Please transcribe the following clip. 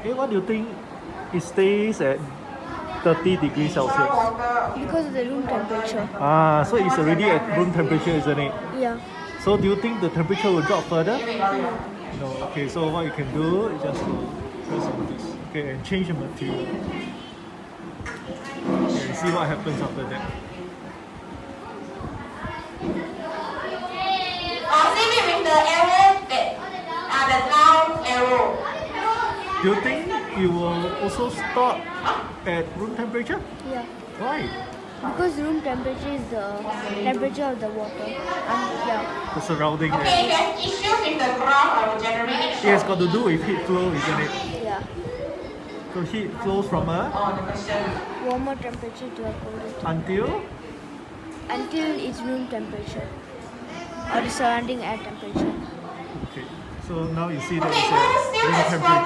Okay, what do you think it stays at 30 degrees Celsius? Because of the room temperature. Ah, so it's already at room temperature, isn't it? Yeah. So do you think the temperature will drop further? No. Okay, so what you can do is just to press on this. Okay, and change the material. Okay, and see what happens after that. Uh, same it with the arrow that uh, the down arrow. Do you think it will also stop at room temperature? Yeah. Why? Because room temperature is the temperature of the water. And yeah. The surrounding Okay, area. there's issues with the ground I will generate it. It has got to do with heat flow, isn't it? Yeah. So heat flows from a Oh, the. Warmer temperature to a colder temperature. until Until it's room temperature. Or the surrounding air temperature. okay. So now you see that Okay, it's who at still room temperature.